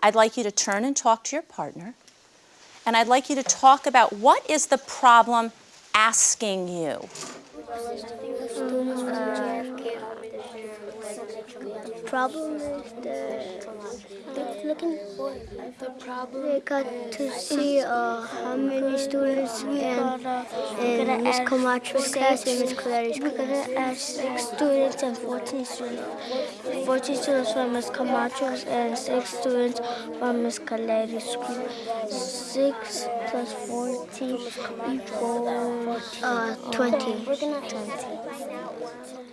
I'd like you to turn and talk to your partner, and I'd like you to talk about what is the problem asking you. Problem is the looking for the problem. They got to see uh, how many students and in Miss Camacho's class and Miss Clary's class. We're gonna ask six students and 14 students. 14 students from Miss Camacho's and six students from Miss Clary's school. Six plus 14 equals uh, 20. 20.